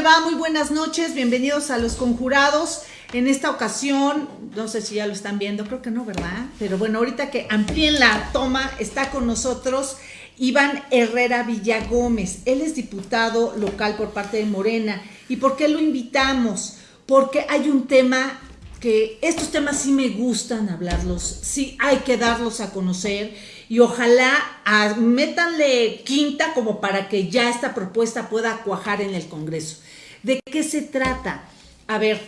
le va? Muy buenas noches, bienvenidos a Los Conjurados. En esta ocasión, no sé si ya lo están viendo, creo que no, ¿verdad? Pero bueno, ahorita que amplíen la toma, está con nosotros Iván Herrera Villagómez. Él es diputado local por parte de Morena. ¿Y por qué lo invitamos? Porque hay un tema que estos temas sí me gustan hablarlos, sí hay que darlos a conocer y ojalá a, métanle quinta como para que ya esta propuesta pueda cuajar en el Congreso. ¿De qué se trata? A ver,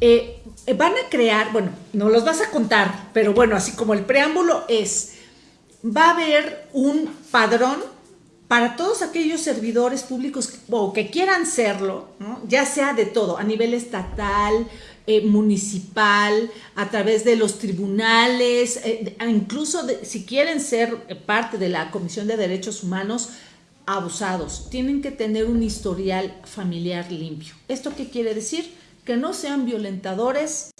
eh, van a crear, bueno, no los vas a contar, pero bueno, así como el preámbulo es, va a haber un padrón para todos aquellos servidores públicos o que quieran serlo, ya sea de todo, a nivel estatal, eh, municipal, a través de los tribunales, eh, incluso si quieren ser parte de la Comisión de Derechos Humanos, abusados. Tienen que tener un historial familiar limpio. ¿Esto qué quiere decir? Que no sean violentadores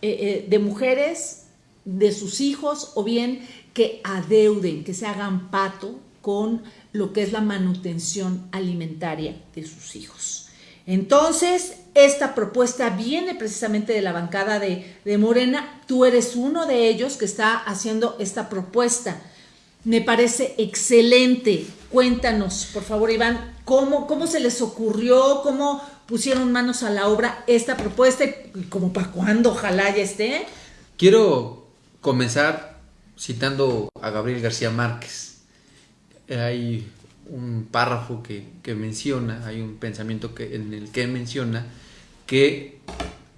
eh, de mujeres, de sus hijos, o bien que adeuden, que se hagan pato con lo que es la manutención alimentaria de sus hijos. Entonces, esta propuesta viene precisamente de la bancada de, Morena. Tú eres uno de ellos que está haciendo esta propuesta. Me parece excelente. Cuéntanos, por favor, Iván, cómo, cómo se les ocurrió, cómo pusieron manos a la obra esta propuesta y como para cuándo, ojalá ya esté. Quiero comenzar citando a Gabriel García Márquez hay un párrafo que, menciona, hay un pensamiento que, en el que menciona que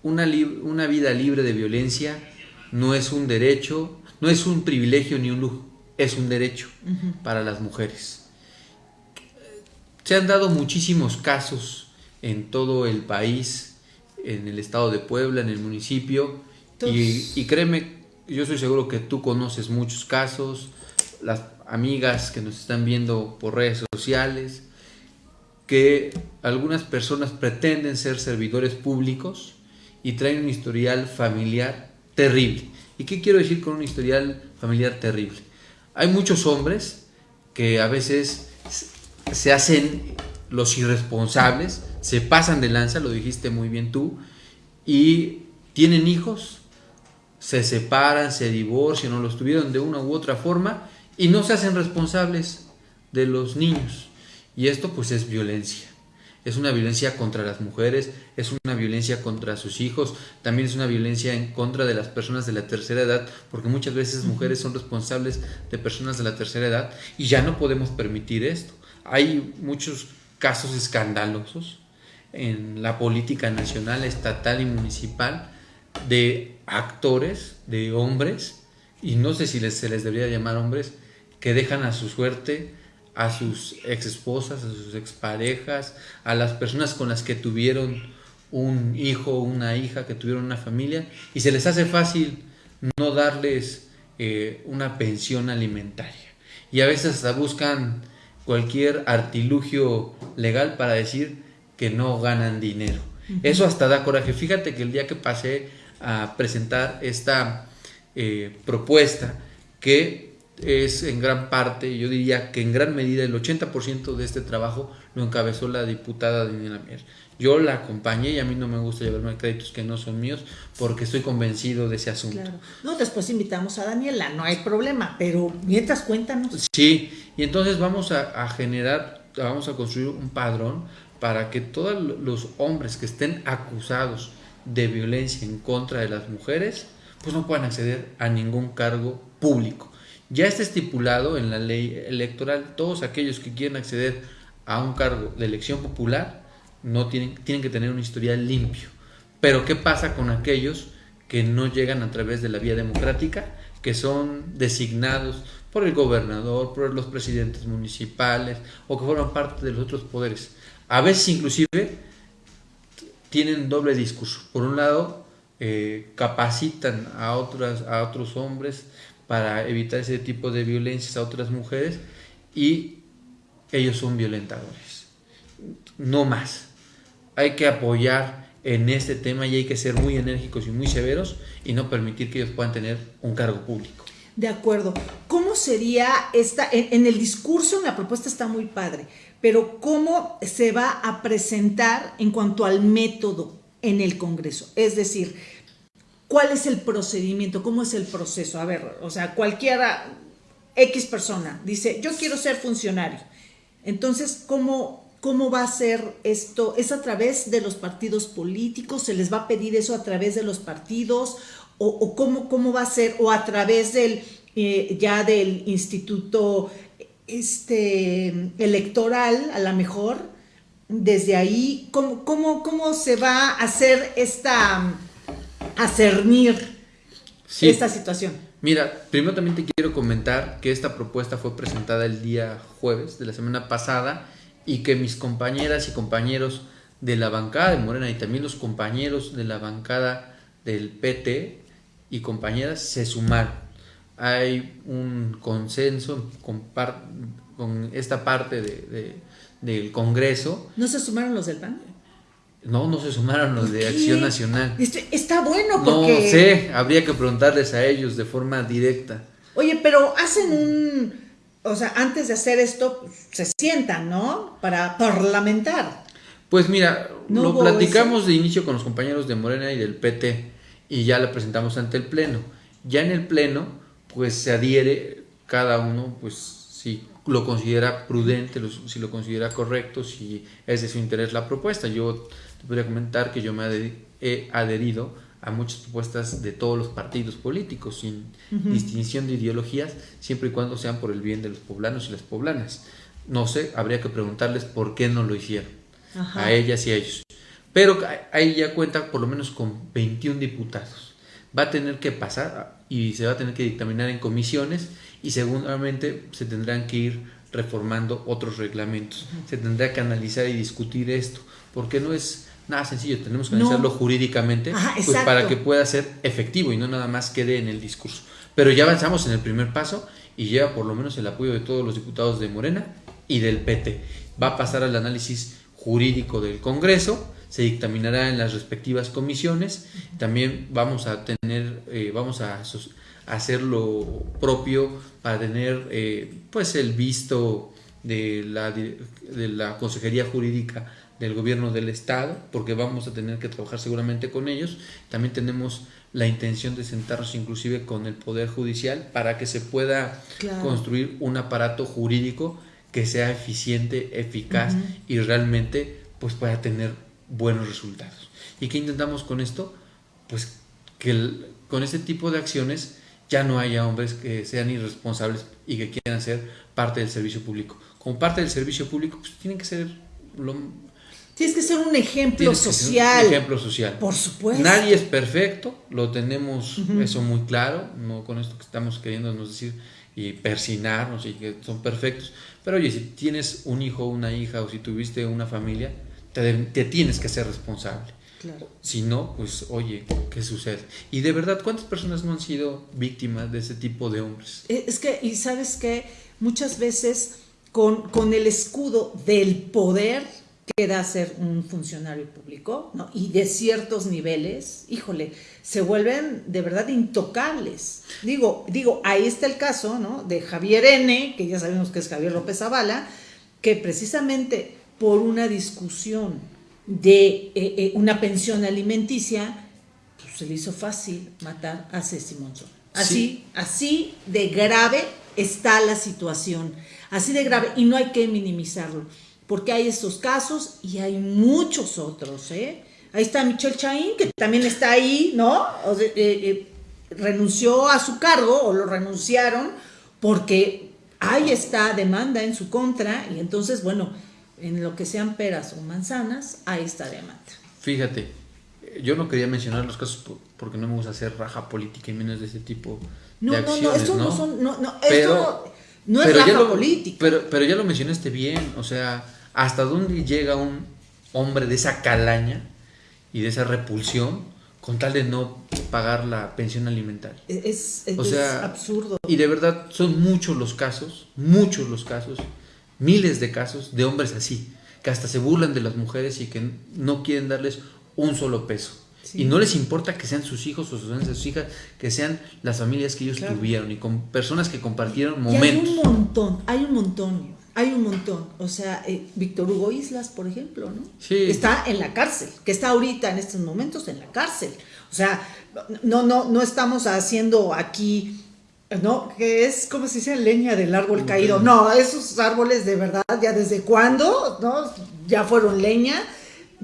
una, una vida libre de violencia no es un derecho, no es un privilegio ni un lujo, es un derecho para las mujeres. Se han dado muchísimos casos en todo el país, en el estado de Puebla, en el municipio, y, y, créeme, yo soy seguro que tú conoces muchos casos, las amigas que nos están viendo por redes sociales, que algunas personas pretenden ser servidores públicos y traen un historial familiar terrible. ¿Y qué quiero decir con un historial familiar terrible? Hay muchos hombres que a veces se hacen los irresponsables, se pasan de lanza, lo dijiste muy bien tú, y tienen hijos, se separan, se divorcian o los tuvieron de una u otra forma y no se hacen responsables de los niños. Y esto pues es violencia. Es una violencia contra las mujeres, es una violencia contra sus hijos, también es una violencia en contra de las personas de la tercera edad, porque muchas veces mujeres son responsables de personas de la tercera edad y ya no podemos permitir esto. Hay muchos casos escandalosos en la política nacional, estatal y municipal de actores, de hombres, y no sé si se les debería llamar hombres, que dejan a su suerte a sus ex esposas, a sus exparejas, a las personas con las que tuvieron un hijo, una hija, que tuvieron una familia, y se les hace fácil no darles eh, una pensión alimentaria. Y a veces hasta buscan cualquier artilugio legal para decir que no ganan dinero. Eso hasta da coraje. Fíjate que el día que pasé a presentar esta eh, propuesta, que es en gran parte, yo diría que en gran medida el 80% de este trabajo lo encabezó la diputada Daniela Mier. Yo la acompañé y a mí no me gusta llevarme créditos que no son míos porque estoy convencido de ese asunto. Claro. No, después invitamos a Daniela, no hay problema, pero mientras cuéntanos. Sí, y entonces vamos a, a generar, vamos a construir un padrón para que todos los hombres que estén acusados de violencia en contra de las mujeres, pues no puedan acceder a ningún cargo público. Ya está estipulado en la ley electoral, todos aquellos que quieren acceder a un cargo de elección popular no tienen, tienen que tener un historial limpio. Pero ¿qué pasa con aquellos que no llegan a través de la vía democrática, que son designados por el gobernador, por los presidentes municipales o que forman parte de los otros poderes? A veces inclusive tienen doble discurso. Por un lado, eh, capacitan a, otras, a otros hombres para evitar ese tipo de violencias a otras mujeres y ellos son violentadores. No más. Hay que apoyar en este tema y hay que ser muy enérgicos y muy severos y no permitir que ellos puedan tener un cargo público. De acuerdo. ¿Cómo sería esta, en, el discurso, la propuesta está muy padre, pero cómo se va a presentar en cuanto al método en el Congreso? Es decir, ¿cuál es el procedimiento? ¿Cómo es el proceso? A ver, o sea, cualquiera, X persona, dice, yo quiero ser funcionario. Entonces, ¿cómo, ¿cómo va a ser esto? ¿Es a través de los partidos políticos? ¿Se les va a pedir eso a través de los partidos? o, cómo, cómo, va a ser, o a través del, eh, ya del instituto este, electoral, a lo mejor, desde ahí, ¿cómo, cómo, cómo se va a hacer esta, a cernir esta situación? Mira, primero también te quiero comentar que esta propuesta fue presentada el día jueves de la semana pasada y que mis compañeras y compañeros de la bancada de Morena y también los compañeros de la bancada del PT y compañeras se sumaron. Hay un consenso con, con esta parte de, del Congreso. ¿No se sumaron los del PAN? No, no se sumaron los de Acción Nacional. Este, está bueno porque... No sé, habría que preguntarles a ellos de forma directa. Oye, pero hacen un... O sea, antes de hacer esto, se sientan, ¿no? Para parlamentar. Pues mira, lo platicamos de inicio con los compañeros de Morena y del PT y ya la presentamos ante el Pleno. Ya en el Pleno, pues se adhiere cada uno, pues si lo considera prudente, si lo considera correcto, si es de su interés la propuesta. Yo te podría comentar que yo me he adherido a muchas propuestas de todos los partidos políticos, sin distinción de ideologías, siempre y cuando sean por el bien de los poblanos y las poblanas. No sé, habría que preguntarles por qué no lo hicieron, a ellas y a ellos. Pero ahí ya cuenta por lo menos con 21 diputados. Va a tener que pasar y se va a tener que dictaminar en comisiones y seguramente se tendrán que ir reformando otros reglamentos. Se tendrá que analizar y discutir esto, porque no es nada sencillo, tenemos que analizarlo jurídicamente pues para que pueda ser efectivo y no nada más quede en el discurso. Pero ya avanzamos en el primer paso y lleva por lo menos el apoyo de todos los diputados de Morena y del PT. Va a pasar al análisis jurídico del Congreso se dictaminará en las respectivas comisiones. También vamos a tener, eh, vamos a hacer lo propio para tener eh, pues el visto de la, de la Consejería Jurídica del Gobierno del Estado, porque vamos a tener que trabajar seguramente con ellos. También tenemos la intención de sentarnos inclusive con el Poder Judicial para que se pueda construir un aparato jurídico que sea eficiente, eficaz y realmente pues pueda tener buenos resultados. ¿Y qué intentamos con esto? Pues que con este tipo de acciones ya no haya hombres que sean irresponsables y que quieran ser parte del servicio público. Como parte del servicio público, pues tienen que ser lo, Tienes que ser un ejemplo social. Un ejemplo social. Por supuesto. Nadie es perfecto, lo tenemos eso muy claro, no con esto que estamos queriendo decir y persinarnos y que son perfectos. Pero oye, si tienes un hijo, una hija o si tuviste una familia, te, tienes que ser responsable. Si no, pues oye, ¿qué sucede? Y de verdad, ¿cuántas personas no han sido víctimas de ese tipo de hombres? Eh, es que, y sabes que muchas veces con, con el escudo del poder que da ser un funcionario público, ¿no? Y de ciertos niveles, híjole, se vuelven de verdad intocables. Digo, digo, ahí está el caso, ¿no? De Javier N., que ya sabemos que es Javier López Zavala, que precisamente por una discusión de eh, eh, una pensión alimenticia, pues se le hizo fácil matar a Ceci Monzón. Así, así de grave está la situación, así de grave, y no hay que minimizarlo, porque hay estos casos y hay muchos otros, ¿eh? Ahí está Michelle Chaín, que también está ahí, ¿no? renunció a su cargo o lo renunciaron porque hay esta demanda en su contra y entonces, bueno, en lo que sean peras o manzanas, ahí está demanda. Fíjate, yo no quería mencionar los casos porque no me gusta hacer raja política y menos de ese tipo de acciones, no, esto no, son, no, no, esto no, es raja política. Pero, pero ya lo mencionaste bien, o sea, hasta dónde llega un hombre de esa calaña y de esa repulsión con tal de no pagar la pensión alimentaria. Es, es, es absurdo. Y de verdad son muchos los casos, muchos los casos miles de casos de hombres así, que hasta se burlan de las mujeres y que no quieren darles un solo peso. Y no les importa que sean sus hijos o sus hijas, que sean las familias que ellos tuvieron y con personas que compartieron momentos. hay un montón, hay un montón. Hay un montón. O sea, eh, Víctor Hugo Islas, por ejemplo, ¿no? Sí. Está en la cárcel, que está ahorita en estos momentos en la cárcel. O sea, no, no, no estamos haciendo aquí ¿no? Que es como si dice leña del árbol caído. No, esos árboles de verdad, ya desde cuándo, ¿no? Ya fueron leña.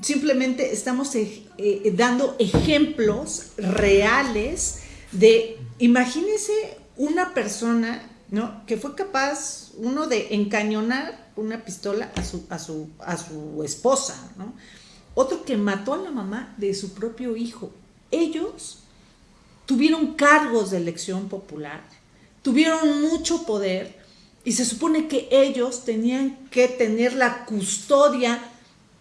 Simplemente estamos eh, eh, dando ejemplos reales de, imagínese una persona, ¿no? Que fue capaz, uno, de encañonar una pistola a su, a su, a su esposa, ¿no? Otro que mató a la mamá de su propio hijo. Ellos tuvieron cargos de elección popular, tuvieron mucho poder y se supone que ellos tenían que tener la custodia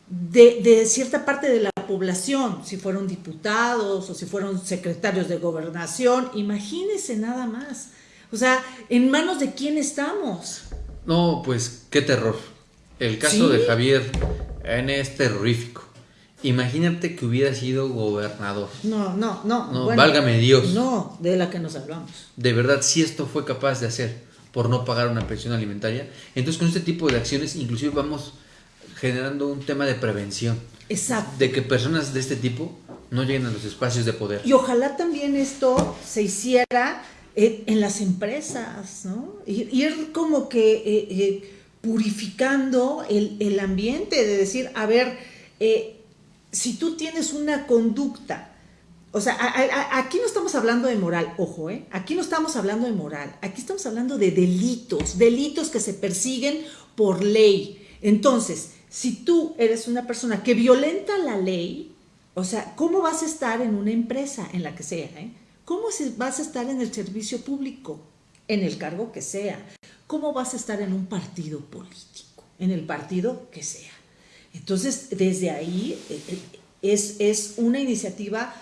de, cierta parte de la población, si fueron diputados o si fueron secretarios de gobernación, imagínense nada más. O sea, ¿en manos de quién estamos? No, pues qué terror. El caso de Javier N es terrorífico. Imagínate que hubiera sido gobernador. No, no, no. No, válgame Dios. No, de la que nos hablamos. De verdad, si esto fue capaz de hacer por no pagar una pensión alimentaria, entonces con este tipo de acciones inclusive vamos generando un tema de prevención. Exacto. De que personas de este tipo no lleguen a los espacios de poder. Y ojalá también esto se hiciera en, las empresas, ¿no? Ir, como que eh, eh, purificando el, el, ambiente, de decir, a ver, eh, si tú tienes una conducta, o sea, aquí no estamos hablando de moral, ojo, ¿eh? Aquí no estamos hablando de moral, aquí estamos hablando de delitos, delitos que se persiguen por ley. Entonces, si tú eres una persona que violenta la ley, o sea, ¿cómo vas a estar en una empresa, en la que sea? Eh? ¿Cómo vas a estar en el servicio público, en el cargo que sea? ¿Cómo vas a estar en un partido político, en el partido que sea? Entonces, desde ahí eh, eh, es, es una iniciativa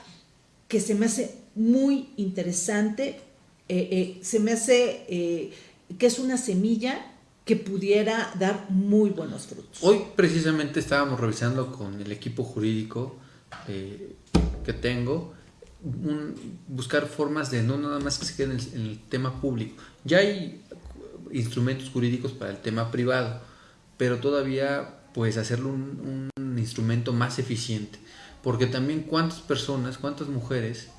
que se me hace muy interesante, eh, se me hace que es una semilla que pudiera dar muy buenos frutos. Hoy precisamente estábamos revisando con el equipo jurídico que tengo, buscar formas de no nada más que se quede en el, en el tema público. Ya hay instrumentos jurídicos para el tema privado, pero todavía pues hacerlo un, instrumento más eficiente. Porque también cuántas personas, cuántas mujeres,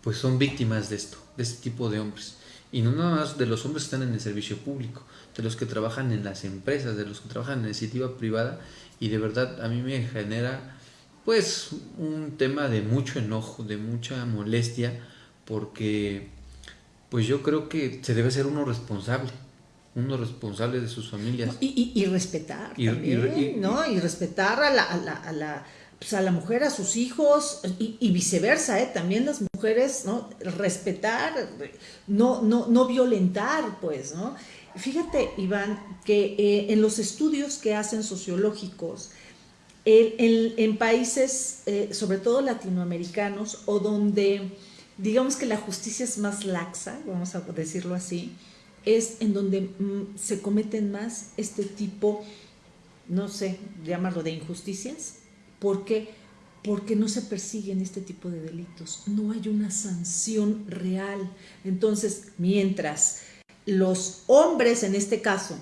pues son víctimas de esto, de este tipo de hombres. Y no nada más de los hombres que están en el servicio público, de los que trabajan en las empresas, de los que trabajan en la iniciativa privada. Y de verdad a mí me genera pues un tema de mucho enojo, de mucha molestia, porque pues yo creo que se debe ser uno responsable uno responsable de sus familias. Y, respetar también, ¿no? Y respetar a la, a la, a la, pues a la mujer, a sus hijos, y, viceversa, ¿eh? También las mujeres, ¿no? Respetar, no, no, no violentar, pues, ¿no? Fíjate, Iván, que eh, en los estudios que hacen sociológicos, en, países, eh, sobre todo latinoamericanos, o donde digamos que la justicia es más laxa, vamos a decirlo así, es en donde mm, se cometen más este tipo, no sé, llamarlo de injusticias, porque porque no se persiguen este tipo de delitos, no hay una sanción real. Entonces, mientras los hombres en este caso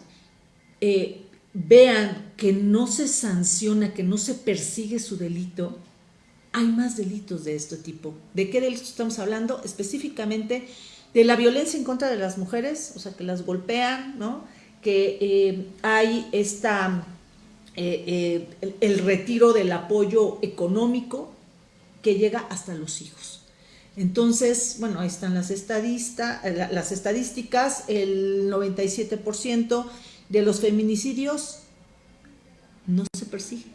eh, vean que no se sanciona, que no se persigue su delito, hay más delitos de este tipo. ¿De qué delitos estamos hablando? Específicamente de la violencia en contra de las mujeres, o sea, que las golpean, ¿no? Que eh, hay esta, eh, eh, el, retiro del apoyo económico que llega hasta los hijos. Entonces, bueno, ahí están las, las estadísticas, el 97% de los feminicidios no se persiguen.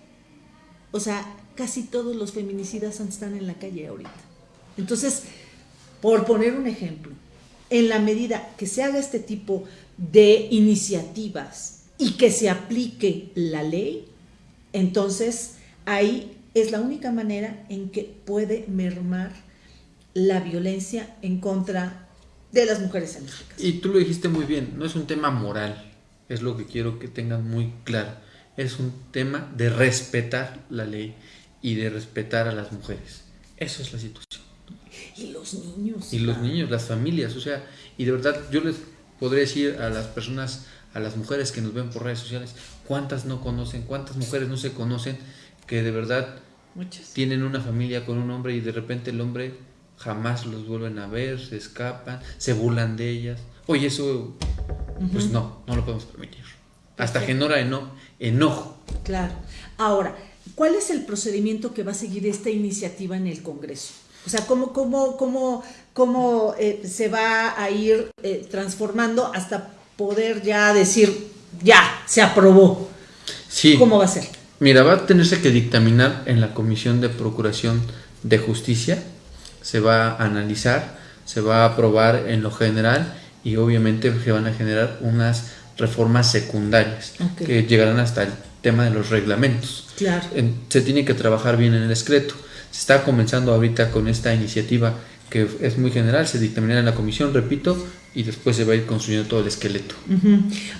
O sea, casi todos los feminicidas están en la calle ahorita. Entonces, por poner un ejemplo, en la medida que se haga este tipo de iniciativas y que se aplique la ley, entonces ahí es la única manera en que puede mermar la violencia en contra de las mujeres en este Y tú lo dijiste muy bien, no es un tema moral, es lo que quiero que tengan muy claro, es un tema de respetar la ley y de respetar a las mujeres. Esa es la situación. Y los niños. Y los niños, las familias, o sea, y de verdad yo les podría decir a las personas, a las mujeres que nos ven por redes sociales, cuántas no conocen, cuántas mujeres no se conocen que de verdad Muchas. tienen una familia con un hombre y de repente el hombre jamás los vuelven a ver, se escapan, se burlan de ellas. Oye, eso, pues no, no lo podemos permitir. Hasta Perfecto. genera eno- enojo. Claro. Ahora, ¿cuál es el procedimiento que va a seguir esta iniciativa en el Congreso? O sea, ¿cómo, cómo, cómo, cómo eh, se va a ir eh, transformando hasta poder ya decir, ya, se aprobó? Sí. ¿Cómo va a ser? Mira, va a tenerse que dictaminar en la Comisión de Procuración de Justicia, se va a analizar, se va a aprobar en lo general y obviamente se van a generar unas reformas secundarias que llegarán hasta el tema de los reglamentos. Claro. Se tiene que trabajar bien en el escrito. Se está comenzando ahorita con esta iniciativa que es muy general, se dictaminará en la comisión, repito, y después se va a ir construyendo todo el esqueleto.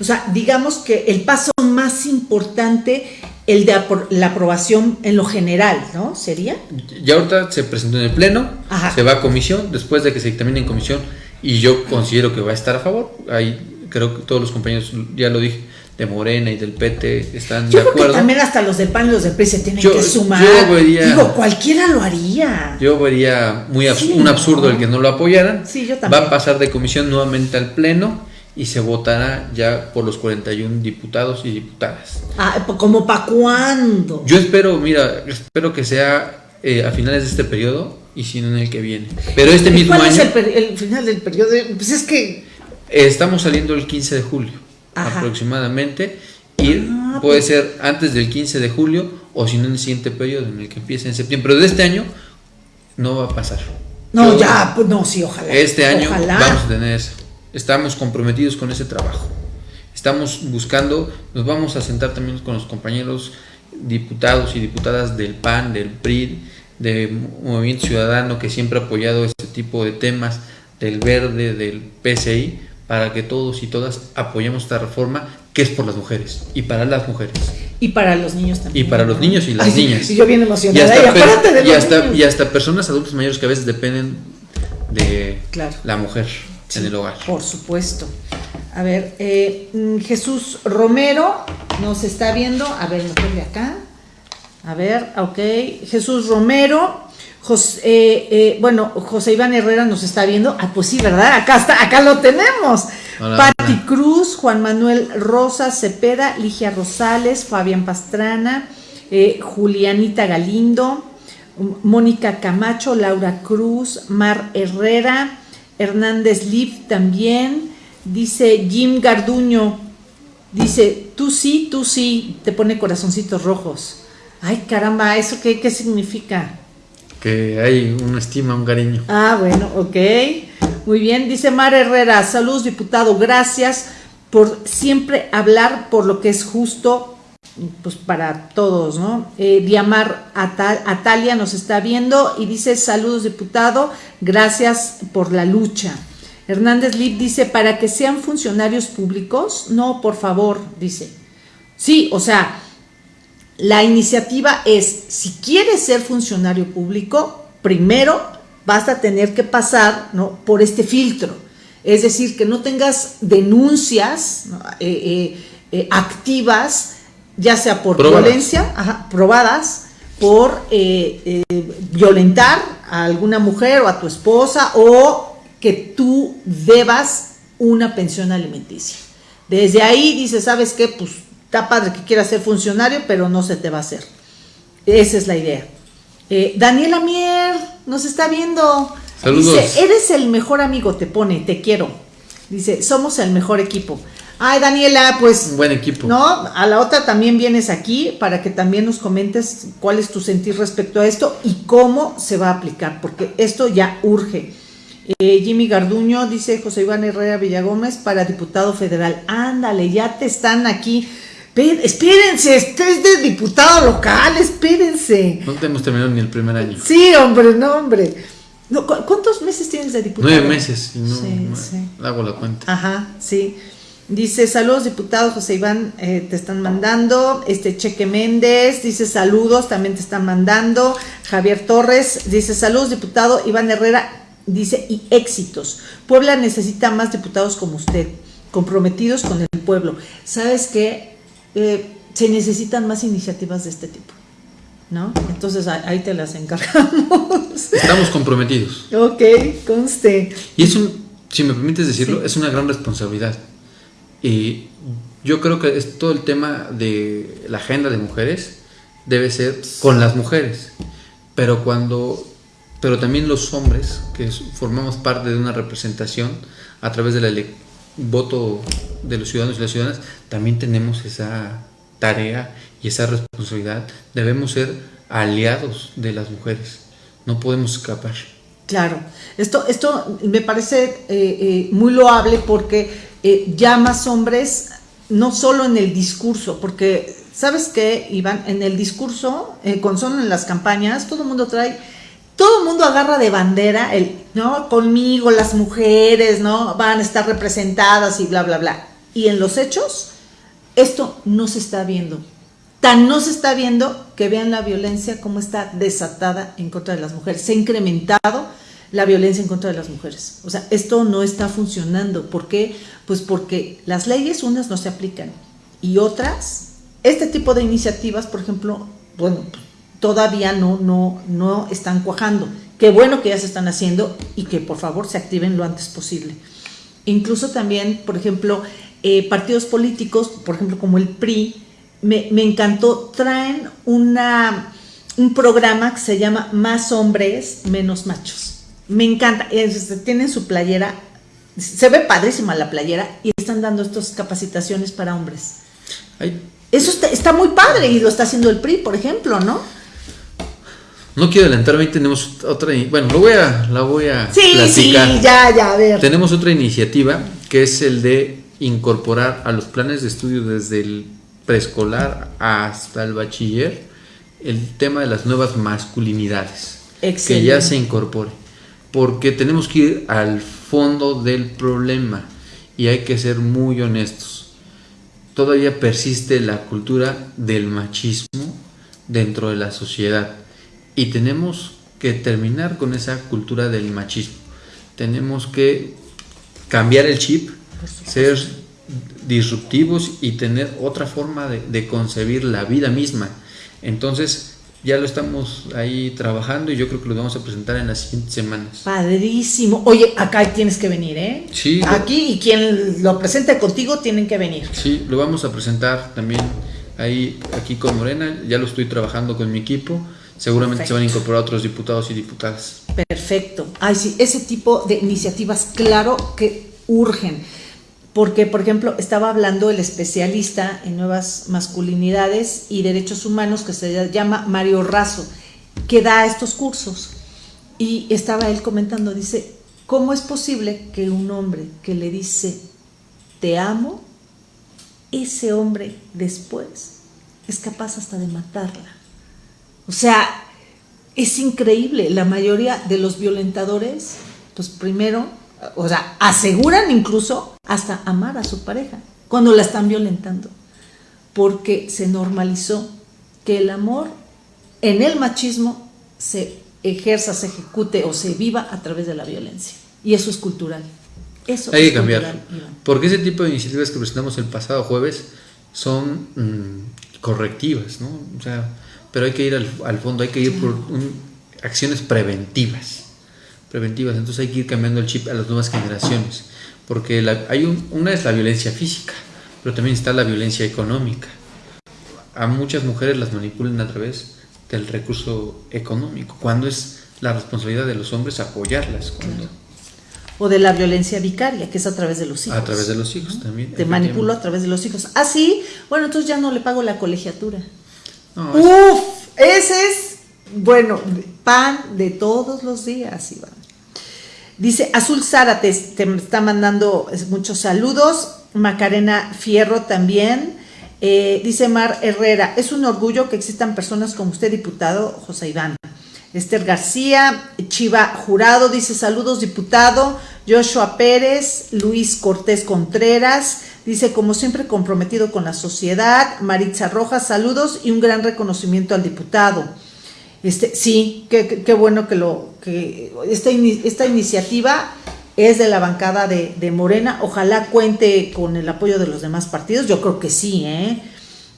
O sea, digamos que el paso más importante, el de apro- la aprobación en lo general, ¿no? ¿Sería? Ya ahorita se presentó en el pleno, Ajá. se va a comisión, después de que se dictamine en comisión, y yo considero que va a estar a favor. Ahí creo que todos los compañeros, ya lo dije, de Morena y del PT están Yo de creo que acuerdo. también hasta los del PAN y los del PRI se tienen Yo- que sumar. yo vería- Digo, cualquiera lo haría. Yo vería muy abs- Sí, un ¿no? absurdo el que no lo apoyaran. Sí, yo también. Va a pasar de comisión nuevamente al pleno y se votará ya por los 41 diputados y diputadas. Ah, como para cuándo. Yo espero, mira, espero que sea eh, a finales de este periodo y si no en el que viene. Pero este ¿Y mismo ¿Cuál año es el, final del periodo? Pues es que. eh, estamos saliendo el 15 de julio Ajá. aproximadamente y Ah, puede pues- ser antes del 15 de julio o si no en el siguiente periodo en el que empiece en septiembre. Pero de este año no va a pasar. No, Yo- ya, pues no, sí, ojalá. Este año Ojalá. vamos a tener eso. Estamos comprometidos con ese trabajo. Estamos buscando, nos vamos a sentar también con los compañeros diputados y diputadas del PAN, del PRI, del Movimiento Ciudadano que siempre ha apoyado este tipo de temas, del Verde, del PCI, para que todos y todas apoyemos esta reforma que es por las mujeres y para las mujeres. Y para los niños también. Y para los niños y las Ay, niñas. Y yo bien Y emocionada. hasta, Y, apárate de y hasta- y hasta personas adultos mayores que a veces dependen de Claro. la mujer Sí, en el hogar. Por supuesto. A ver, eh, mm, Jesús Romero nos está viendo. A ver, de acá. A ver, ok. Jesús Romero. Jos- eh, eh, bueno, José Iván Herrera nos está viendo. Ah, pues sí, ¿verdad? Acá está, acá lo tenemos. Hola, Pati hola. Cruz, Juan Manuel Rosa Cepeda, Ligia Rosales, Fabián Pastrana, eh, Julianita Galindo, Mónica Camacho, Laura Cruz, Mar Herrera, Hernández Liv también, dice Jim Garduño, dice, tú sí, tú sí, te pone corazoncitos rojos. Ay, caramba, ¿eso qué, qué significa? Que hay una estima, un cariño. Ah, bueno, ok. Muy bien, dice Mar Herrera, saludos diputado, gracias por siempre hablar por lo que es justo, pues para todos, ¿no? Eh, Diamar Atal- Atalia nos está viendo y dice saludos diputado, gracias por la lucha. Hernández Lip dice, para que sean funcionarios públicos, no, por favor, dice. Sí, o sea, la iniciativa es, si quieres ser funcionario público, primero vas a tener que pasar ¿no? por este filtro. Es decir, que no tengas denuncias ¿no? Eh, eh, eh, activas, ya sea por Probadas. violencia, ajá, probadas, por violentar a alguna mujer o a tu esposa o que tú debas una pensión alimenticia. Desde ahí dices, ¿sabes qué? Pues está padre que quieras ser funcionario, pero no se te va a hacer. Esa es la idea. Eh, Daniela Mier nos está viendo. Saludos. Dice, eres el mejor amigo, te pone, te quiero. Dice, somos el mejor equipo. Ay, Daniela, pues Un buen equipo. no, a la otra también vienes aquí para que también nos comentes cuál es tu sentir respecto a esto y cómo se va a aplicar, porque esto ya urge. Eh, Jimmy Garduño dice José Iván Herrera Villagómez para diputado federal. Ándale, ya te están aquí. Espérense, este es de diputado local, espérense. No hemos terminado ni el primer año. Sí, hombre, no, hombre. No, ¿cu- ¿Cuántos meses tienes de diputado? Nueve meses no, Sí, no sí. hago la cuenta. Ajá, sí. Dice, saludos diputado José Iván, eh, te están mandando. Este Cheque Méndez, dice saludos, también te están mandando. Javier Torres, dice saludos diputado Iván Herrera, dice y éxitos. Puebla necesita más diputados como usted, comprometidos con el pueblo. ¿Sabes qué? Eh, se necesitan más iniciativas de este tipo. ¿No? Entonces ahí te las encargamos. Estamos comprometidos. Ok, conste. Y es un, si me permites decirlo, es una gran responsabilidad. Y yo creo que es todo el tema de la agenda de mujeres debe ser con las mujeres. Pero cuando pero también los hombres que formamos parte de una representación a través del voto de los ciudadanos y las ciudadanas, también tenemos esa tarea y esa responsabilidad. Debemos ser aliados de las mujeres, no podemos escapar. Claro, esto, esto me parece eh, eh, muy loable porque eh, ya más hombres, no solo en el discurso, porque, ¿sabes qué, Iván? En el discurso, eh, con solo en las campañas, todo el mundo trae, todo el mundo agarra de bandera, el, ¿no? Conmigo, las mujeres, ¿no? Van a estar representadas y bla, bla, bla. Y en los hechos, esto no se está viendo. Tan no se está viendo que vean la violencia como está desatada en contra de las mujeres. Se ha incrementado la violencia en contra de las mujeres. O sea, esto no está funcionando. ¿Por qué? Pues porque las leyes unas no se aplican y otras, este tipo de iniciativas, por ejemplo, bueno, todavía no, no, no están cuajando. Qué bueno que ya se están haciendo y que por favor se activen lo antes posible. Incluso también, por ejemplo, eh, partidos políticos, por ejemplo, como el PRI, me, me encantó, traen una, un programa que se llama Más hombres, menos machos me encanta. Tienen su playera. Se ve padrísima la playera y están dando estas capacitaciones para hombres. Eso está, muy padre y lo está haciendo el PRI, por ejemplo, ¿no? No quiero adelantarme, tenemos otra, bueno, lo voy a, la voy a sí, Sí, ya, ya, a ver. Tenemos otra iniciativa que es el de incorporar a los planes de estudio desde el preescolar hasta el bachiller el tema de las nuevas masculinidades. Que ya se incorpore porque tenemos que ir al fondo del problema y hay que ser muy honestos. Todavía persiste la cultura del machismo dentro de la sociedad y tenemos que terminar con esa cultura del machismo. Tenemos que cambiar el chip, ser disruptivos y tener otra forma de, de concebir la vida misma. Entonces, ya lo estamos ahí trabajando y yo creo que lo vamos a presentar en las siguientes semanas. Padrísimo. Oye, acá tienes que venir, ¿eh? Sí. Aquí y quien lo presente contigo tienen que venir. Sí, lo vamos a presentar también ahí aquí con Morena. Ya lo estoy trabajando con mi equipo. Seguramente se van a incorporar otros diputados y diputadas. Perfecto. Ay, sí, ese tipo de iniciativas, claro que urgen porque, por ejemplo, estaba hablando el especialista en nuevas masculinidades y derechos humanos que se llama Mario Razo, que da estos cursos. Y estaba él comentando, dice, ¿cómo es posible que un hombre que le dice, te amo, ese hombre después es capaz hasta de matarla? O sea, es increíble, la mayoría de los violentadores, pues primero o sea, aseguran incluso hasta amar a su pareja cuando la están violentando, porque se normalizó que el amor en el machismo se ejerza, se ejecute o se viva a través de la violencia. Y eso es cultural. Eso Hay que cambiar. Porque ese tipo de iniciativas que presentamos el pasado jueves son mm, correctivas, ¿no? O sea, pero hay que ir al, fondo, hay que ir por acciones preventivas preventivas. Entonces hay que ir cambiando el chip a las nuevas generaciones, porque hay una es la violencia física, pero también está la violencia económica. A muchas mujeres las manipulan a través del recurso económico, cuando es la responsabilidad de los hombres apoyarlas. O de la violencia vicaria, que es a través de los hijos. A través de los hijos también. Te manipulo a través de los hijos. Ah, sí, bueno, entonces ya no le pago la colegiatura. Uf, ese es, bueno, pan de todos los días, Iván. Dice Azul Sara, te, está mandando muchos saludos. Macarena Fierro también. Eh, dice Mar Herrera, es un orgullo que existan personas como usted, diputado José Iván. Esther García, Chiva Jurado dice saludos, diputado. Joshua Pérez, Luis Cortés Contreras, Dice, como siempre, comprometido con la sociedad. Maritza Rojas, saludos y un gran reconocimiento al diputado. Este, sí, qué, bueno que lo que esta, esta iniciativa es de la bancada de, de, Morena. Ojalá cuente con el apoyo de los demás partidos. Yo creo que sí, ¿eh?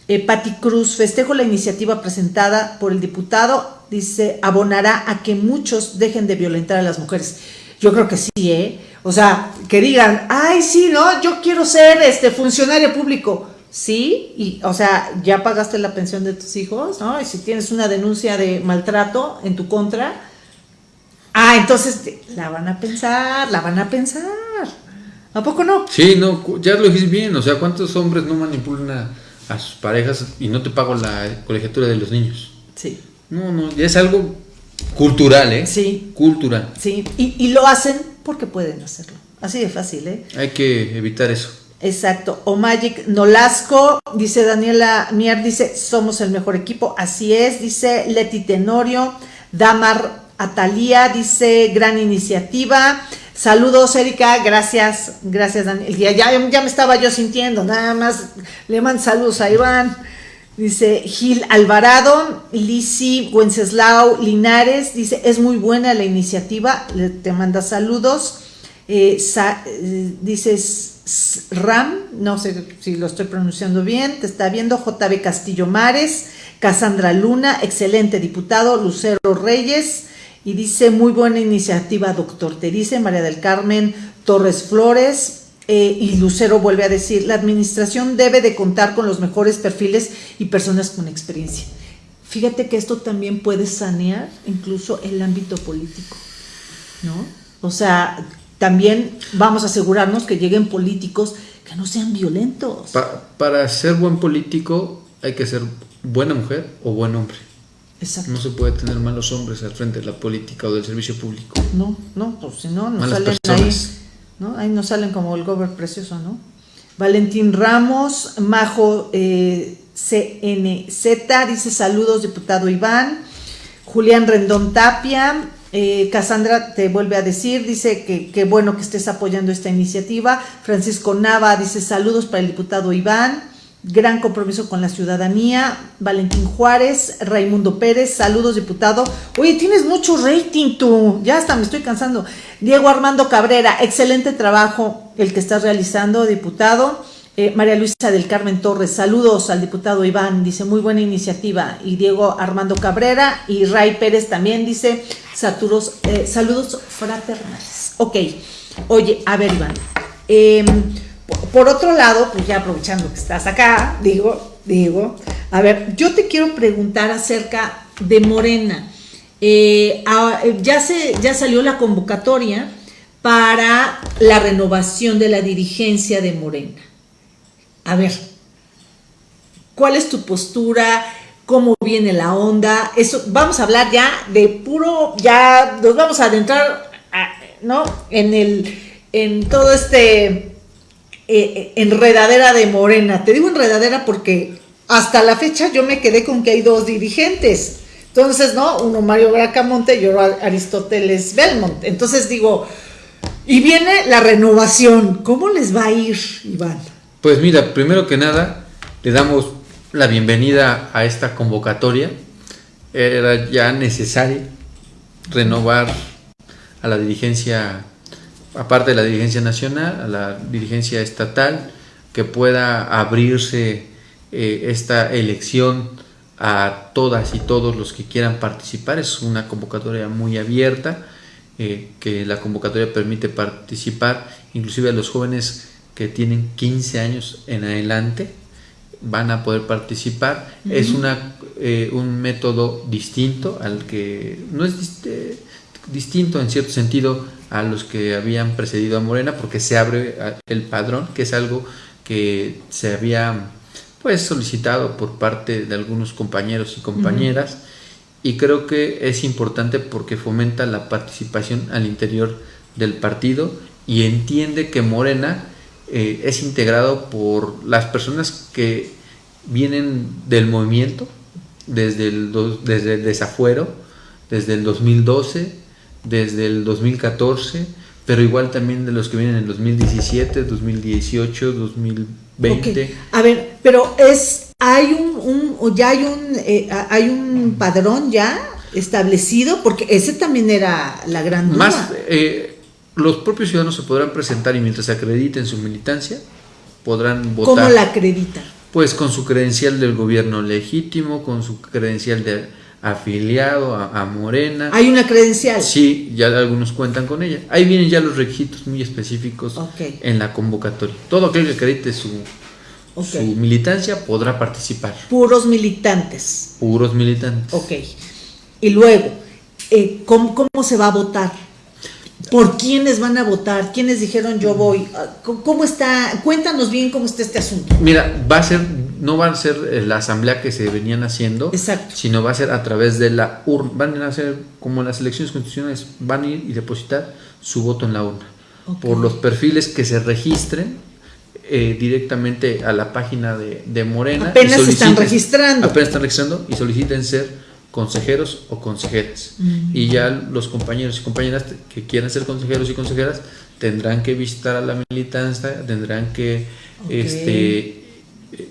eh Cruz, festejo la iniciativa presentada por el diputado. Dice, abonará a que muchos dejen de violentar a las mujeres. Yo creo que sí, ¿eh? O sea, que digan, ay, sí, no, yo quiero ser este funcionario público. Sí, y, o sea, ya pagaste la pensión de tus hijos, ¿no? Y si tienes una denuncia de maltrato en tu contra, ah, entonces la van a pensar, la van a pensar. ¿A poco no? Sí, no, ya lo dijiste bien, o sea, ¿cuántos hombres no manipulan a, a sus parejas y no te pago la colegiatura de los niños? Sí. No, no, ya es algo Cultural, ¿eh? Sí. Cultural. Sí, y, lo hacen porque pueden hacerlo. Así de fácil, ¿eh? Hay que evitar eso. Exacto. O Magic Nolasco, dice Daniela Mier, dice, somos el mejor equipo. Así es, dice Leti Tenorio. Damar Atalía, dice, gran iniciativa. Saludos, Erika, gracias, gracias, Daniel. Ya, ya, ya me estaba yo sintiendo, nada más le mando saludos a Iván. Dice Gil Alvarado, Lisi Wenceslao Linares, dice, es muy buena la iniciativa, te manda saludos. Eh, eh, dices Ram, no sé si lo estoy pronunciando bien, te está viendo JB Castillo Mares, Casandra Luna, excelente diputado, Lucero Reyes, y dice, muy buena iniciativa, doctor, te dice María del Carmen Torres Flores, eh, y Lucero vuelve a decir, la administración debe de contar con los mejores perfiles y personas con experiencia. Fíjate que esto también puede sanear incluso el ámbito político, ¿no? O sea, también vamos a asegurarnos que lleguen políticos que no sean violentos. para ser buen político hay que ser buena mujer o buen hombre. Exacto. No se puede tener malos hombres al frente de la política o del servicio público. No, no, pues si no, no salen personas. Ahí nos salen como el gober precioso, ¿no? Valentín Ramos, Majo eh, CNZ, dice saludos, diputado Iván. Julián Rendón Tapia, eh, Cassandra te vuelve a decir, dice que, que bueno que estés apoyando esta iniciativa. Francisco Nava dice saludos para el diputado Iván gran compromiso con la ciudadanía. Valentín Juárez, Raimundo Pérez, saludos diputado. Oye, tienes mucho rating tú, ya hasta me estoy cansando. Diego Armando Cabrera, excelente trabajo el que estás realizando, diputado. Eh, María Luisa del Carmen Torres, saludos al diputado Iván, dice muy buena iniciativa. Y Diego Armando Cabrera y Ray Pérez también dice saturos, eh, saludos fraternales. Ok, oye, a ver Iván. Eh, por otro lado, pues ya aprovechando que estás acá, digo, digo, a ver, yo te quiero preguntar acerca de Morena. Eh, ya, se, ya salió la convocatoria para la renovación de la dirigencia de Morena. A ver, ¿cuál es tu postura? ¿Cómo viene la onda? Eso, vamos a hablar ya de puro, ya nos vamos a adentrar, ¿no? En el, en todo este eh, enredadera de Morena. Te digo enredadera porque hasta la fecha yo me quedé con que hay dos dirigentes. Entonces, ¿no? Uno Mario Bracamonte y otro Aristóteles Belmont. Entonces digo, y viene la renovación. ¿Cómo les va a ir, Iván? Pues mira, primero que nada, le damos la bienvenida a esta convocatoria. Era ya necesario renovar a la dirigencia aparte de la dirigencia nacional, a la dirigencia estatal, que pueda abrirse eh, esta elección a todas y todos los que quieran participar. Es una convocatoria muy abierta, eh, que la convocatoria permite participar, inclusive a los jóvenes que tienen 15 años en adelante van a poder participar. Es una, eh, un método distinto al que no es distinto en cierto sentido a los que habían precedido a Morena porque se abre el padrón, que es algo que se había pues solicitado por parte de algunos compañeros y compañeras. Y creo que es importante porque fomenta la participación al interior del partido y entiende que Morena eh, es integrado por las personas que vienen del movimiento desde el, desde el desafuero, desde el 2012, desde el 2014, pero igual también de los que vienen en 2017, 2018, 2020. A ver, pero es hay un, un ya hay un eh, hay un padrón ya establecido porque ese también era la gran duda. Más eh, los propios ciudadanos se podrán presentar y mientras acrediten su militancia podrán votar. ¿Cómo la acreditan? Pues con su credencial del gobierno legítimo, con su credencial de afiliado a, Morena. ¿Hay una credencial? Sí, ya algunos cuentan con ella. Ahí vienen ya los requisitos muy específicos en la convocatoria. Todo aquel que acredite su, su militancia podrá participar. Puros militantes. Puros militantes. Ok. Y luego, eh, ¿cómo, ¿cómo se va a votar? ¿Por quiénes van a votar? ¿Quiénes dijeron yo voy? ¿Cómo está? Cuéntanos bien cómo está este asunto. Mira, va a ser, no va a ser eh, la asamblea que se venían haciendo, Exacto. sino va a ser a través de la urna. Van a ser como las elecciones constitucionales, van a ir y depositar su voto en la urna. Por los perfiles que se registren eh, directamente a la página de, Morena. Apenas se están registrando. Apenas están registrando y soliciten ser consejeros o consejeras. Y ya los compañeros y compañeras que quieran ser consejeros y consejeras tendrán que visitar a la militancia, tendrán que este,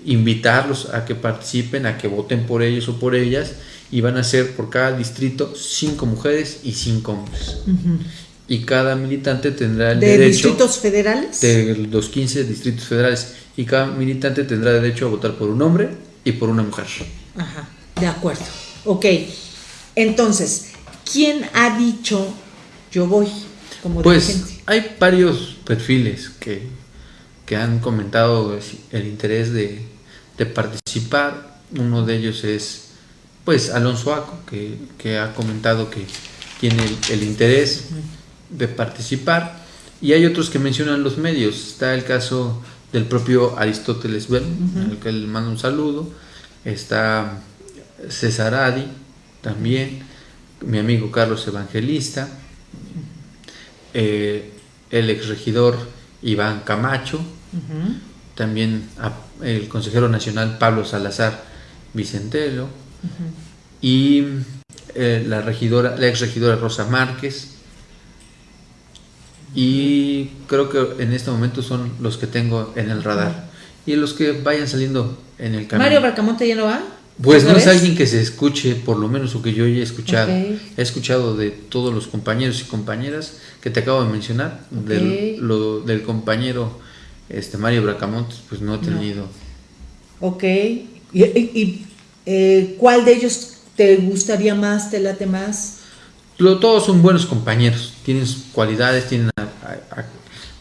invitarlos a que participen, a que voten por ellos o por ellas, y van a ser por cada distrito cinco mujeres y cinco hombres. Y cada militante tendrá el ¿De distritos federales? De los 15 distritos federales. Y cada militante tendrá derecho a votar por un hombre y por una mujer. Ajá, de acuerdo. Ok, entonces, ¿quién ha dicho yo voy como Pues hay varios perfiles que, que, han comentado el interés de, participar. Uno de ellos es pues Alonso Aco, que, ha comentado que tiene el, interés de participar. Y hay otros que mencionan los medios. Está el caso del propio Aristóteles Bell, al que le mando un saludo. Está César Adi, también, mi amigo Carlos Evangelista, eh, el exregidor Iván Camacho, también el consejero nacional Pablo Salazar Vicentelo, y eh, la regidora, la exregidora Rosa Márquez, y creo que en este momento son los que tengo en el radar. Y los que vayan saliendo en el camino. ¿Mario Barcamonte ya no va? Pues no es alguien que se escuche, por lo menos o que yo haya escuchado. He escuchado de todos los compañeros y compañeras que te acabo de mencionar, del, lo, del compañero este Mario Bracamontes, pues no he tenido. Ok. ¿Y, eh, cuál de ellos te gustaría más, te late más? todos son buenos compañeros, tienen cualidades, tienen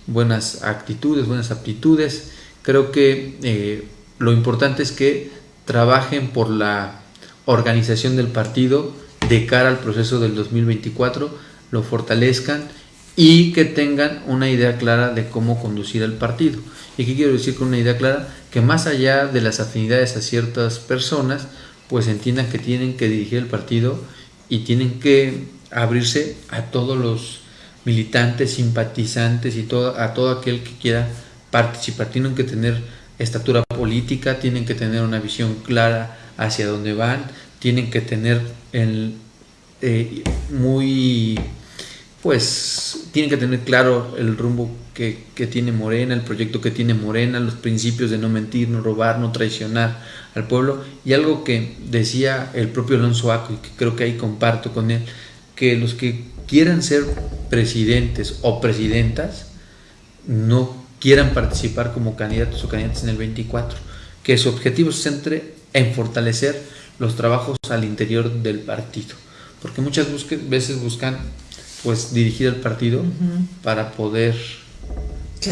buenas actitudes, buenas aptitudes. Creo que eh, lo importante es que trabajen por la organización del partido de cara al proceso del 2024, lo fortalezcan y que tengan una idea clara de cómo conducir el partido. ¿Y qué quiero decir con una idea clara? Que más allá de las afinidades a ciertas personas, pues entiendan que tienen que dirigir el partido y tienen que abrirse a todos los militantes, simpatizantes y a todo aquel que quiera participar. Tienen que tener estatura política, tienen que tener una visión clara hacia dónde van, tienen que tener el, eh, muy, pues, tienen que tener claro el rumbo que, tiene Morena, el proyecto que tiene Morena, los principios de no mentir, no robar, no traicionar al pueblo. Y algo que decía el propio Alonso Aco, y que creo que ahí comparto con él, que los que quieran ser presidentes o presidentas, no quieran participar como candidatos o candidatas en el 24, que su objetivo se centre en fortalecer los trabajos al interior del partido, porque muchas veces buscan pues dirigir el partido para poder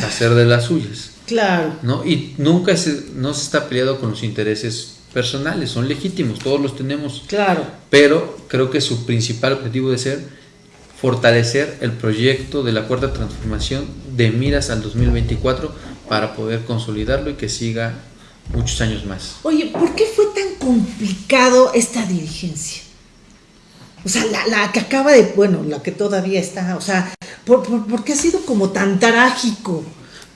hacer de las suyas. Claro. ¿no? Y nunca se, no se está peleado con los intereses personales, son legítimos, todos los tenemos. Claro. Pero creo que su principal objetivo debe ser fortalecer el proyecto de la cuarta transformación de miras al 2024 para poder consolidarlo y que siga muchos años más. Oye, ¿por qué fue tan complicado esta dirigencia? O sea, la, que acaba de, bueno, la que todavía está, o sea, ¿por, qué ha sido como tan trágico?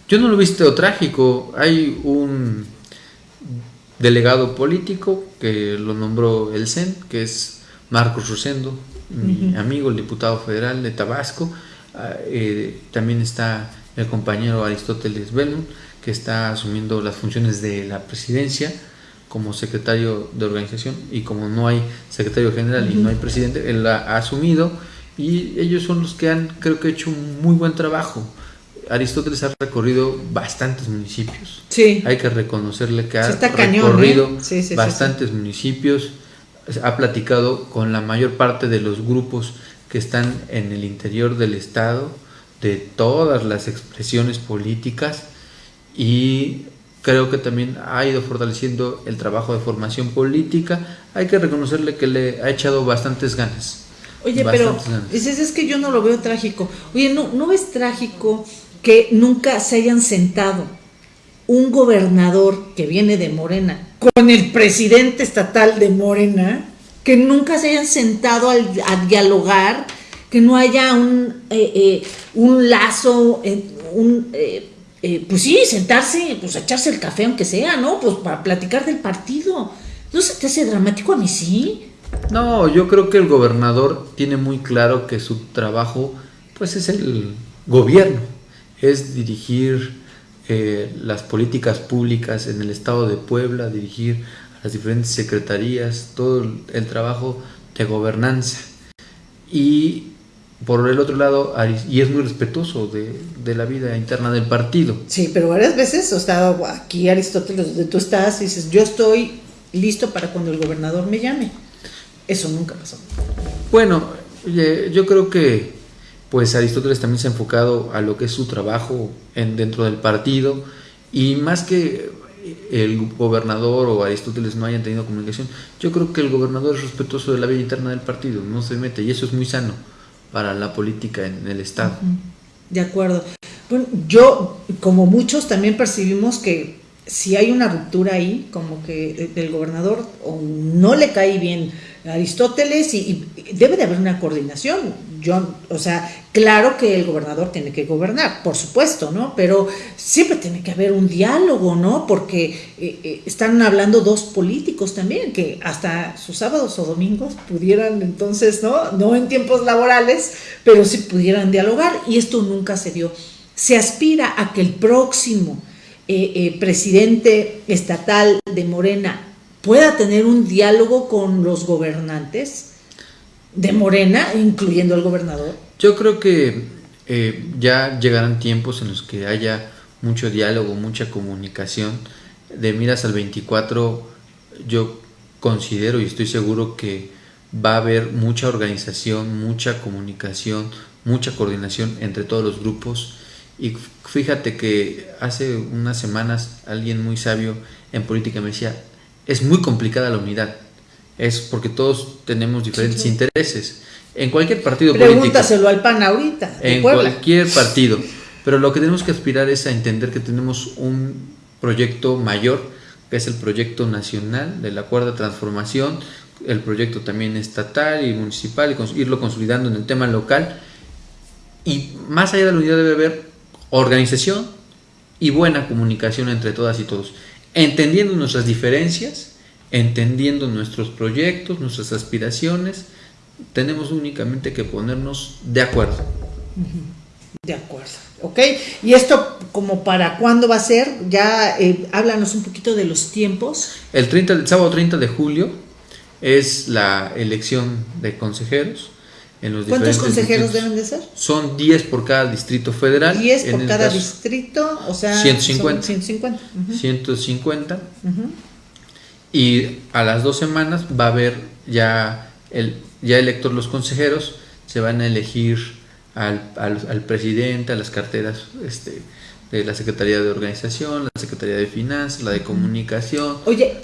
Yo no lo he visto trágico. Hay un delegado político que lo nombró el CEN, que es Marcos Rosendo, mi amigo, el diputado federal de Tabasco, Ah, eh, también está el compañero Aristóteles Belmont, que está asumiendo las funciones de la presidencia como secretario de organización y como no hay secretario general y no hay presidente, él la ha asumido y ellos son los que han creo que hecho un muy buen trabajo. Aristóteles ha recorrido bastantes municipios. Sí. Hay que reconocerle que ha ¿eh? recorrido bastantes municipios, ha platicado con la mayor parte de los grupos que están en el interior del estado, de todas las expresiones políticas y creo que también ha ido fortaleciendo el trabajo de formación política. Hay que reconocerle que le ha echado bastantes ganas. Oye, pero dices, es que yo no lo veo trágico. Oye, ¿no, ¿no es trágico que nunca se hayan sentado un gobernador que viene de Morena con el presidente estatal de Morena? Que nunca se hayan sentado a dialogar, que no haya un, eh, eh, un lazo, eh, un pues sí, sentarse, pues echarse el café aunque sea, ¿no? Pues para platicar del partido. ¿No se te hace dramático a mí sí? No, yo creo que el gobernador tiene muy claro que su trabajo, pues es el gobierno, es dirigir eh, las políticas públicas en el estado de Puebla, dirigir las diferentes secretarías, todo el trabajo de gobernanza. Y por el otro lado, y es muy respetuoso de, la vida interna del partido. Sí, pero varias veces, o sea, aquí Aristóteles, donde tú estás, dices, yo estoy listo para cuando el gobernador me llame. Eso nunca pasó. Bueno, yo creo que pues Aristóteles también se ha enfocado a lo que es su trabajo en, dentro del partido y más que el gobernador o Aristóteles no hayan tenido comunicación, yo creo que el gobernador es respetuoso de la vida interna del partido, no se mete y eso es muy sano para la política en el Estado. De acuerdo. Bueno, yo, como muchos, también percibimos que si hay una ruptura ahí, como que del gobernador no le cae bien Aristóteles y, debe de haber una coordinación. Yo, o sea, claro que el gobernador tiene que gobernar, por supuesto, ¿no? Pero siempre tiene que haber un diálogo, ¿no? Porque eh, eh, están hablando dos políticos también, que hasta sus sábados o domingos pudieran entonces, ¿no? No en tiempos laborales, pero sí pudieran dialogar y esto nunca se dio. Se aspira a que el próximo eh, presidente estatal de Morena pueda tener un diálogo con los gobernantes de Morena, incluyendo al gobernador? Yo creo que eh, ya llegarán tiempos en los que haya mucho diálogo, mucha comunicación. De miras al 24, yo considero y estoy seguro que va a haber mucha organización, mucha comunicación, mucha coordinación entre todos los grupos. Y fíjate que hace unas semanas alguien muy sabio en política me decía, es muy complicada la unidad. Es porque todos tenemos diferentes intereses. En cualquier partido político. Pregúntaselo al PAN ahorita. En cualquier partido. Pero lo que tenemos que aspirar es a entender que tenemos un proyecto mayor, que es el proyecto nacional de la cuarta transformación, el proyecto también estatal y municipal, y irlo consolidando en el tema local. Y más allá de la unidad debe haber organización y buena comunicación entre todas y todos entendiendo nuestras diferencias, entendiendo nuestros proyectos, nuestras aspiraciones, tenemos únicamente que ponernos de acuerdo. De acuerdo, ¿ok? ¿Y esto como para cuándo va a ser? Ya eh, háblanos un poquito de los tiempos. El, 30, el sábado 30 de julio es la elección de consejeros. ¿Cuántos consejeros deben de ser? Son 10 por cada distrito federal. 10 por cada distrito, o sea, 150. 150. 150. Y a las dos semanas va a haber ya, el, ya electos los consejeros, se van a elegir al, al, presidente, a las carteras este, de la Secretaría de Organización, la Secretaría de Finanzas, la de Comunicación,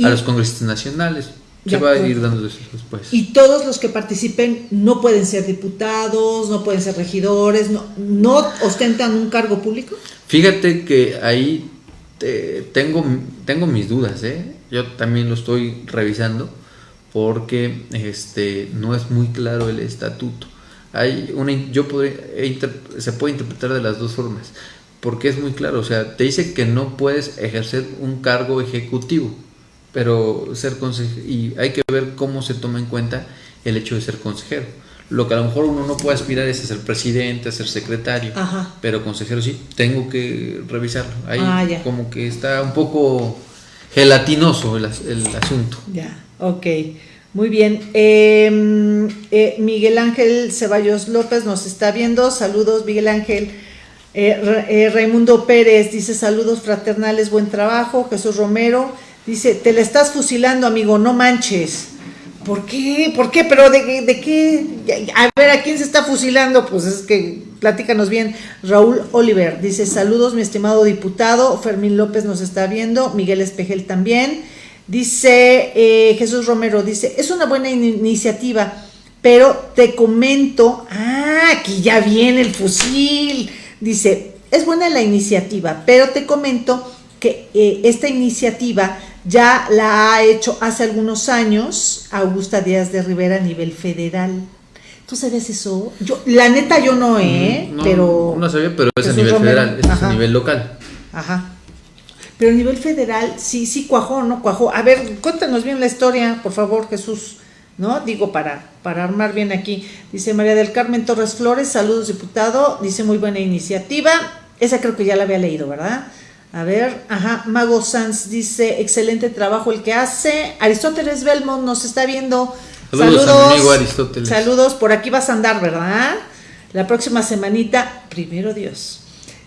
a los congresistas nacionales. Se va a ir dando después. Y todos los que participen no pueden ser diputados, no pueden ser regidores, no, no ostentan un cargo público. Fíjate que ahí tengo, tengo mis dudas, ¿eh? Yo también lo estoy revisando porque este, no es muy claro el estatuto. Hay una, yo podría, se puede interpretar de las dos formas, porque es muy claro, o sea, te dice que no puedes ejercer un cargo ejecutivo pero ser consejero, y hay que ver cómo se toma en cuenta el hecho de ser consejero. lo que a lo mejor uno no puede aspirar es a ser presidente, a ser secretario, Ajá. pero consejero sí, tengo que revisarlo. Ahí Ah, como que está un poco gelatinoso el, as- el asunto. Ya, ok. Muy bien. Eh, eh, Miguel Ángel Ceballos López nos está viendo. Saludos, Miguel Ángel. Eh, eh, Raimundo Pérez dice saludos fraternales, buen trabajo. Jesús Romero dice, te la estás fusilando, amigo, no manches. ¿Por qué? ¿Por qué? ¿Pero de, qué? A ver, ¿a quién se está fusilando? Pues es que platícanos bien. Raúl Oliver dice, saludos, mi estimado diputado. Fermín López nos está viendo. Miguel Espejel también. Dice eh, Jesús Romero, dice, es una buena in- iniciativa, pero te comento, ah, aquí ya viene el fusil. Dice, es buena la iniciativa, pero te comento que eh, esta iniciativa ya la ha hecho hace algunos años Augusta Díaz de Rivera a nivel federal. ¿Tú sabías eso? Yo, la neta yo no, ¿eh? No, pero... no sabía, pero es a nivel Romero, federal, es ajá. a nivel local. Ajá. Pero a nivel federal, sí, sí cuajó, ¿no? Cuajó. A ver, cuéntanos bien la historia, por favor, Jesús, ¿no? Digo, para, para armar bien aquí. Dice María del Carmen Torres Flores, saludos, diputado. Dice, muy buena iniciativa. Esa creo que ya la había leído, ¿verdad? A ver, ajá, Mago Sanz dice, excelente trabajo el que hace. Aristóteles Belmont nos está viendo. Saludos mi amigo Aristóteles. Saludos, por aquí vas a andar, ¿verdad? La próxima semanita, primero Dios.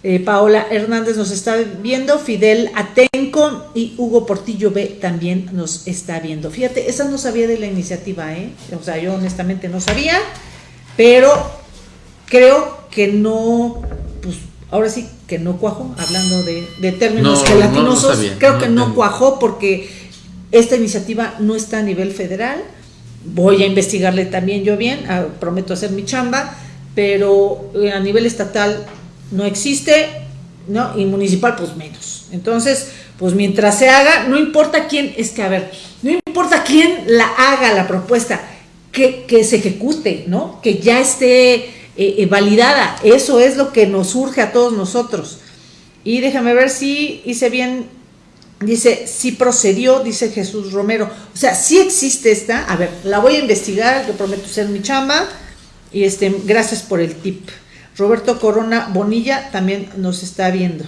Eh, Paola Hernández nos está viendo, Fidel Atenco y Hugo Portillo B también nos está viendo. Fíjate, esa no sabía de la iniciativa, ¿eh? O sea, yo honestamente no sabía, pero creo que no, ahora sí que no cuajó, hablando de, de términos No, gelatinosos, no, creo no que no cuajó porque esta iniciativa no está a nivel federal. Voy a investigarle también yo bien, ah, prometo hacer mi chamba, pero eh, a nivel estatal no existe, ¿no? Y municipal, pues menos. Entonces, pues mientras se haga, no importa quién, es que a ver, no importa quién la haga la propuesta, que, que se ejecute, ¿no? Que ya esté eh, eh, validada. Eso es lo que nos urge a todos nosotros. Y déjame ver si hice bien. Dice, sí procedió, dice Jesús Romero. O sea, sí existe esta. A ver, la voy a investigar, yo prometo ser mi chamba. Y este, gracias por el tip. Roberto Corona Bonilla también nos está viendo.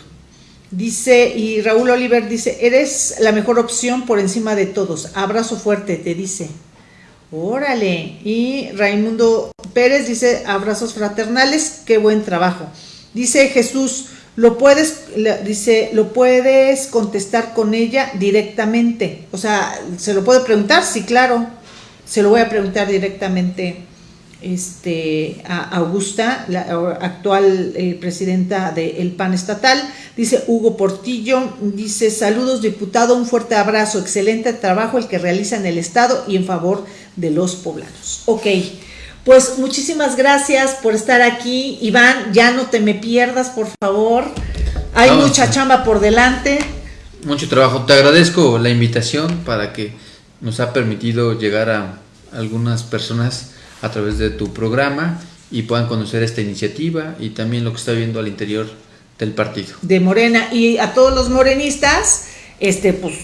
Dice, y Raúl Oliver dice, eres la mejor opción por encima de todos. Abrazo fuerte, te dice. Órale. Y Raimundo Pérez dice, abrazos fraternales, qué buen trabajo. Dice Jesús, lo puedes, dice, lo puedes contestar con ella directamente. O sea, ¿se lo puede preguntar? Sí, claro. Se lo voy a preguntar directamente este, a Augusta, la actual eh, presidenta del PAN estatal. Dice Hugo Portillo, dice saludos diputado, un fuerte abrazo, excelente trabajo el que realiza en el Estado y en favor de los poblanos. Ok, pues muchísimas gracias por estar aquí. Iván, ya no te me pierdas, por favor. Hay Vamos. mucha chamba por delante. Mucho trabajo. Te agradezco la invitación para que nos ha permitido llegar a algunas personas a través de tu programa y puedan conocer esta iniciativa y también lo que está viendo al interior del partido. de Morena y a todos los morenistas, este, pues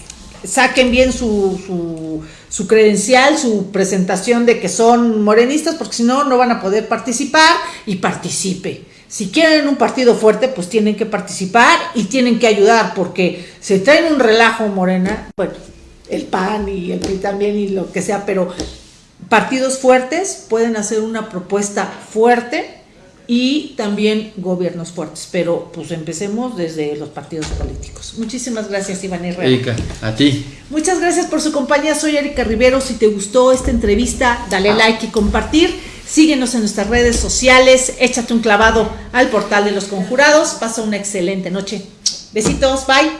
saquen bien su, su, su credencial, su presentación de que son morenistas, porque si no, no van a poder participar y participe. Si quieren un partido fuerte, pues tienen que participar y tienen que ayudar, porque se traen un relajo Morena, bueno, el PAN y el PRI también y lo que sea, pero partidos fuertes pueden hacer una propuesta fuerte y también gobiernos fuertes, pero pues empecemos desde los partidos políticos. Muchísimas gracias, Iván Herrera. Erika, a ti. Muchas gracias por su compañía. Soy Erika Rivero. Si te gustó esta entrevista, dale like y compartir. Síguenos en nuestras redes sociales. Échate un clavado al portal de los conjurados. Pasa una excelente noche. Besitos. Bye.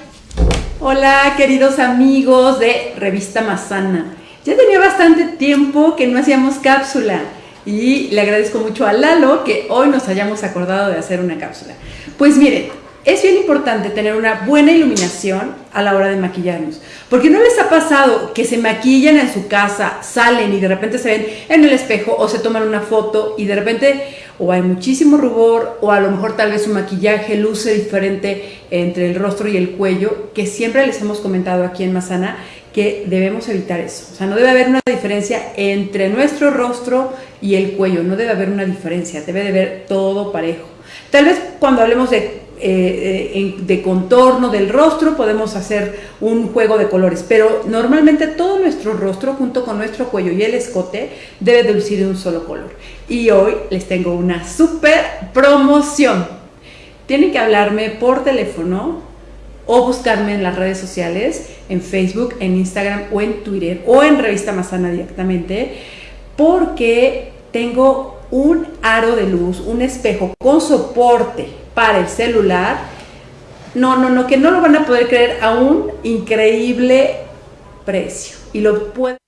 Hola, queridos amigos de Revista Mazana. Ya tenía bastante tiempo que no hacíamos cápsula y le agradezco mucho a Lalo que hoy nos hayamos acordado de hacer una cápsula. Pues miren, es bien importante tener una buena iluminación a la hora de maquillarnos, porque no les ha pasado que se maquillan en su casa, salen y de repente se ven en el espejo o se toman una foto y de repente o hay muchísimo rubor o a lo mejor tal vez su maquillaje luce diferente entre el rostro y el cuello, que siempre les hemos comentado aquí en Mazana que debemos evitar eso. O sea, no debe haber una diferencia entre nuestro rostro y el cuello, no debe haber una diferencia, debe de ver todo parejo. Tal vez cuando hablemos de eh, de contorno del rostro, podemos hacer un juego de colores, pero normalmente todo nuestro rostro junto con nuestro cuello y el escote debe de lucir de un solo color. Y hoy les tengo una super promoción. Tienen que hablarme por teléfono o buscarme en las redes sociales, en Facebook, en Instagram o en Twitter o en Revista Mazana directamente, porque tengo un aro de luz, un espejo con soporte para el celular, no, no, no, que no lo van a poder creer a un increíble precio. Y lo pueden